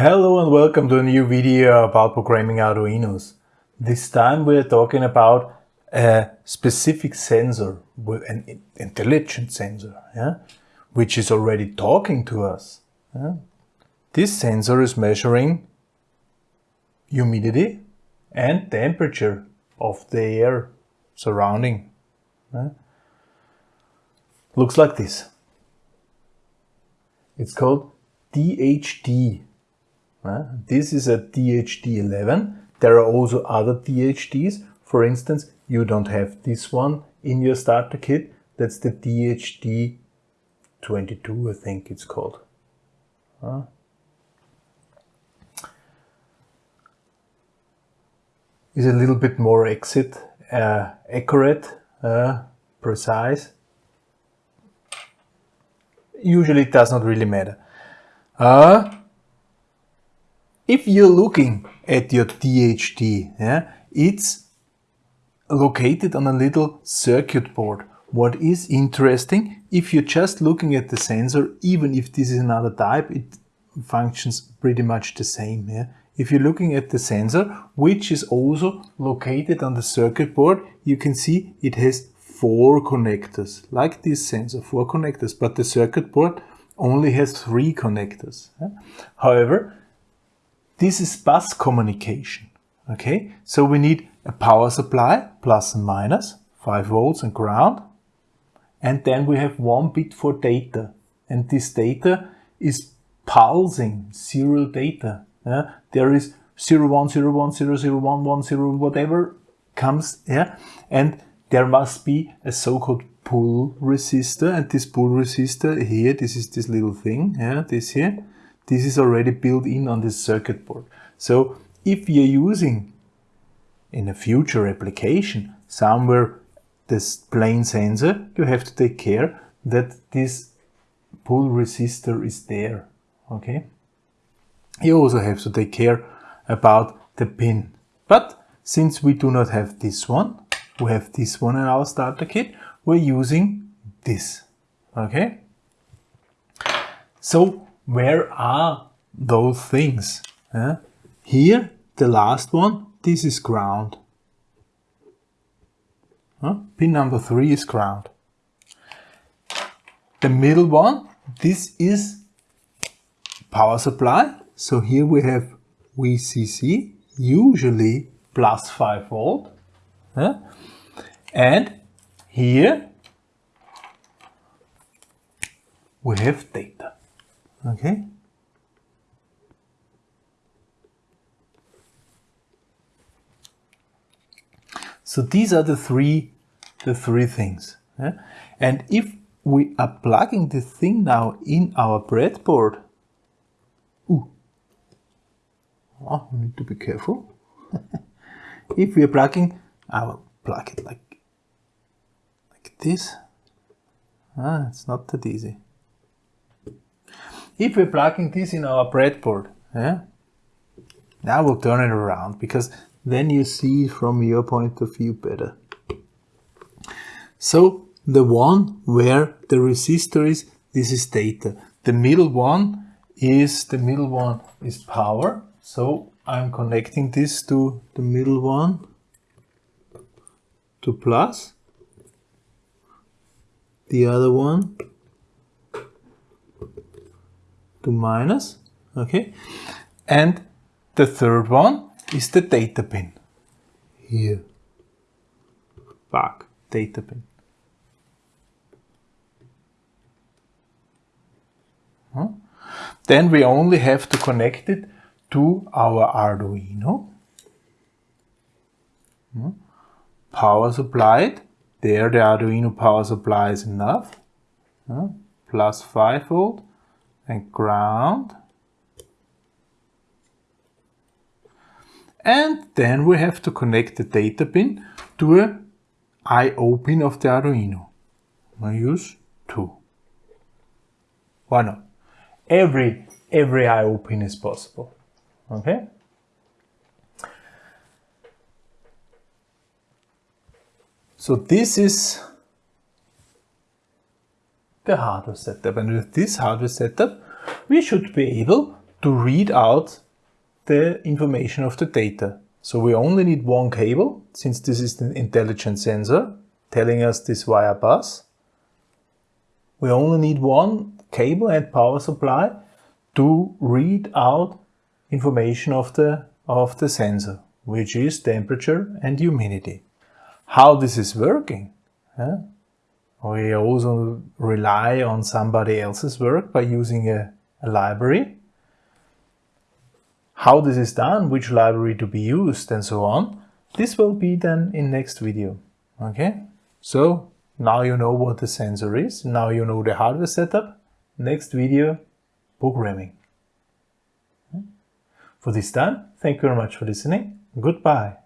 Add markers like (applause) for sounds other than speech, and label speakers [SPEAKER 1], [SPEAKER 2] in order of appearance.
[SPEAKER 1] Hello and welcome to a new video about programming Arduinos. This time we are talking about a specific sensor, an intelligent sensor, yeah, which is already talking to us. Yeah. This sensor is measuring humidity and temperature of the air surrounding. Yeah. Looks like this. It's called uh, this is a DHT11. There are also other DHTs. For instance, you don't have this one in your starter kit. That's the DHT22, I think it's called. Is a little bit more exit, uh, accurate, uh, precise. Usually it does not really matter. Uh, if you're looking at your DHT, yeah, it's located on a little circuit board. What is interesting, if you're just looking at the sensor, even if this is another type, it functions pretty much the same. Yeah? If you're looking at the sensor, which is also located on the circuit board, you can see it has four connectors, like this sensor, four connectors, but the circuit board only has three connectors. Yeah? However, this is bus communication. Okay, so we need a power supply, plus and minus, 5 volts and ground. And then we have one bit for data. And this data is pulsing serial data. Yeah? There is 0101001110 whatever comes yeah and there must be a so-called pull resistor and this pull resistor here this is this little thing yeah this here this is already built in on this circuit board. So if you're using in a future application somewhere this plain sensor, you have to take care that this pull resistor is there. Okay. You also have to take care about the pin. But since we do not have this one, we have this one in our starter kit, we're using this. Okay. So where are those things? Uh, here, the last one, this is ground. Uh, pin number three is ground. The middle one, this is power supply. So here we have VCC, usually plus 5 volt. And here we have data. Okay. So these are the three, the three things. Yeah? And if we are plugging the thing now in our breadboard, ooh, oh, we need to be careful. (laughs) if we are plugging, I will plug it like, like this. Ah, it's not that easy. If we're plugging this in our breadboard, yeah, now we'll turn it around because then you see from your point of view better. So the one where the resistor is, this is data. The middle one is, the middle one is power. So I'm connecting this to the middle one to plus. The other one to minus, okay? And the third one is the data pin. Here, back, data pin. Then we only have to connect it to our Arduino. Power supplied. There the Arduino power supply is enough. Plus 5 volt and ground. And then we have to connect the data pin to a I.O. pin of the Arduino. I use two. Why not? Every, every I.O. pin is possible. Okay? So this is the hardware setup. And with this hardware setup, we should be able to read out the information of the data. So we only need one cable, since this is the intelligent sensor telling us this via bus. We only need one cable and power supply to read out information of the, of the sensor, which is temperature and humidity. How this is working? Huh? We also rely on somebody else's work by using a, a library how this is done, which library to be used and so on, this will be then in next video. Okay, so now you know what the sensor is, now you know the hardware setup, next video, programming. For this time, thank you very much for listening, goodbye.